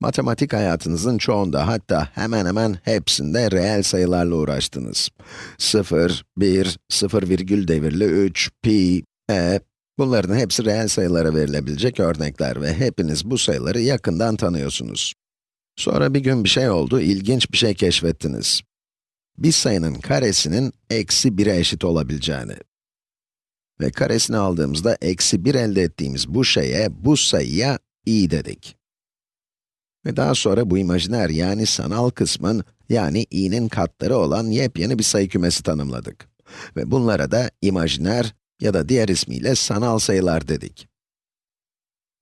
Matematik hayatınızın çoğunda, hatta hemen hemen hepsinde reel sayılarla uğraştınız. 0, 1, 0 virgül devirli 3, pi, e, bunların hepsi reel sayılara verilebilecek örnekler ve hepiniz bu sayıları yakından tanıyorsunuz. Sonra bir gün bir şey oldu, ilginç bir şey keşfettiniz. Bir sayının karesinin eksi 1'e eşit olabileceğini. Ve karesini aldığımızda eksi 1 elde ettiğimiz bu şeye, bu sayıya i dedik. Ve daha sonra bu imajiner yani sanal kısmın, yani i'nin katları olan yepyeni bir sayı kümesi tanımladık. Ve bunlara da imajiner ya da diğer ismiyle sanal sayılar dedik.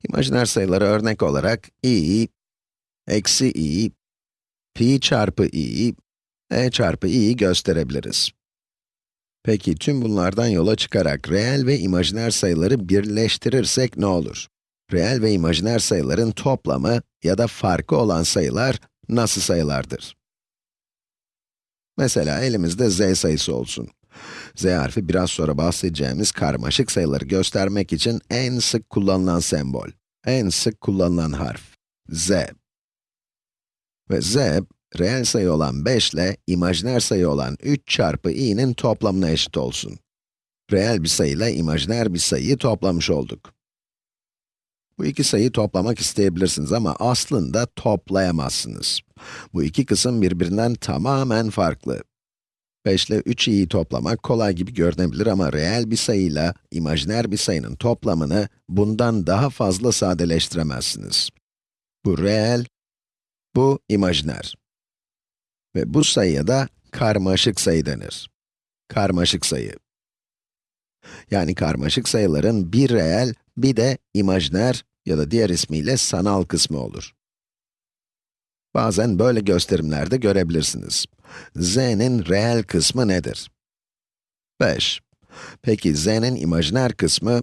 İmajiner sayıları örnek olarak i, eksi i, pi çarpı i, e çarpı i'yi gösterebiliriz. Peki tüm bunlardan yola çıkarak reel ve imajiner sayıları birleştirirsek ne olur? Reel ve imajiner sayıların toplamı ya da farkı olan sayılar nasıl sayılardır? Mesela elimizde z sayısı olsun. z harfi biraz sonra bahsedeceğimiz karmaşık sayıları göstermek için en sık kullanılan sembol, en sık kullanılan harf, z. Ve z, reel sayı olan 5 ile imajiner sayı olan 3 çarpı i'nin toplamına eşit olsun. Reel bir sayı ile imajiner bir sayıyı toplamış olduk. Bu iki sayıyı toplamak isteyebilirsiniz ama aslında toplayamazsınız. Bu iki kısım birbirinden tamamen farklı. 5 ile 3i'yi toplamak kolay gibi görünebilir ama reel bir sayıyla imajiner bir sayının toplamını bundan daha fazla sadeleştiremezsiniz. Bu reel, bu imajiner. Ve bu sayıya da karmaşık sayı denir. Karmaşık sayı. Yani karmaşık sayıların bir reel, bir de imajiner ya da diğer ismiyle sanal kısmı olur. Bazen böyle gösterimlerde görebilirsiniz. z'nin reel kısmı nedir? 5. Peki z'nin imajiner kısmı?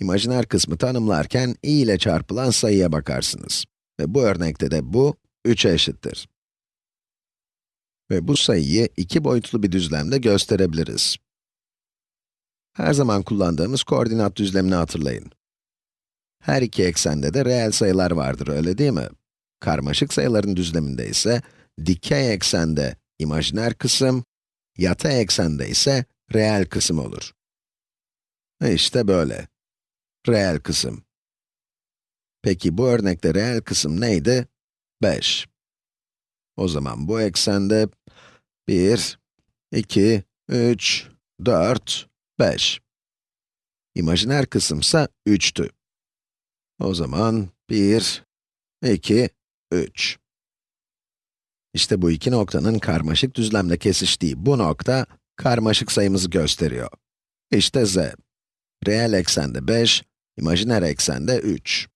İmajiner kısmı tanımlarken i ile çarpılan sayıya bakarsınız. Ve bu örnekte de bu 3'e eşittir. Ve bu sayıyı iki boyutlu bir düzlemde gösterebiliriz. Her zaman kullandığımız koordinat düzlemini hatırlayın. Her iki eksende de reel sayılar vardır, öyle değil mi? Karmaşık sayıların düzleminde ise, dikey eksende imajiner kısım, yatay eksende ise reel kısım olur. E işte böyle. Reel kısım. Peki bu örnekte reel kısım neydi? 5. O zaman bu eksende 1, 2, 3, 4, 5. İmajiner kısımsa 3'tü. O zaman 1, 2, 3. İşte bu iki noktanın karmaşık düzlemde kesiştiği bu nokta, karmaşık sayımızı gösteriyor. İşte z. Reel eksende 5, imajiner eksende 3.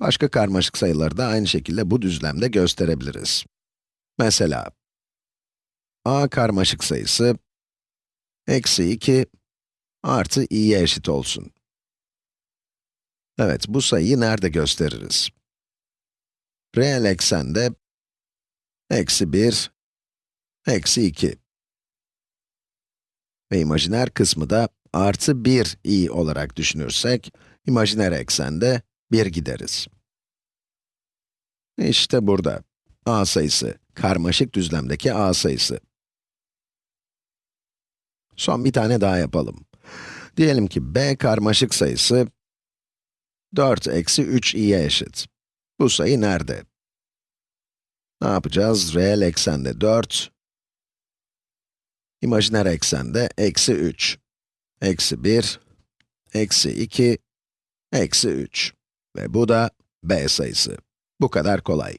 Başka karmaşık sayıları da aynı şekilde bu düzlemde gösterebiliriz. Mesela, a karmaşık sayısı, eksi 2 artı i'ye eşit olsun. Evet, bu sayıyı nerede gösteririz? Reel eksende, eksi 1, eksi 2. Ve imajiner kısmı da artı 1 i olarak düşünürsek, imajiner eksende 1 gideriz. İşte burada, a sayısı, karmaşık düzlemdeki a sayısı. Son bir tane daha yapalım. Diyelim ki b karmaşık sayısı 4 eksi 3 i'ye eşit. Bu sayı nerede? Ne yapacağız? Reel eksende 4, imajiner eksende eksi 3, eksi 1, eksi 2, eksi 3 ve bu da b sayısı. Bu kadar kolay.